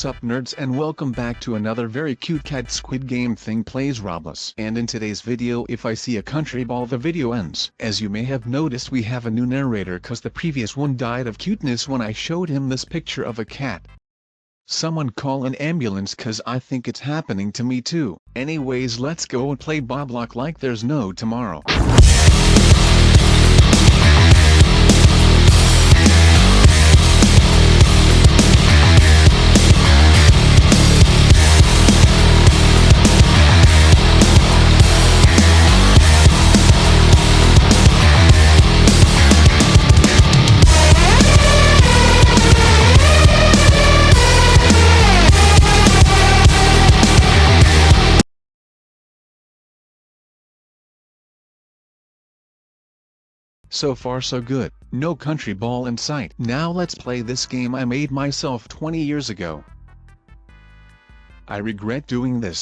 sup nerds and welcome back to another very cute cat squid game thing plays Roblox. And in today's video if I see a country ball the video ends. As you may have noticed we have a new narrator cause the previous one died of cuteness when I showed him this picture of a cat. Someone call an ambulance cause I think it's happening to me too. Anyways let's go and play Boblock like there's no tomorrow. So far so good, no country ball in sight. Now let's play this game I made myself 20 years ago. I regret doing this,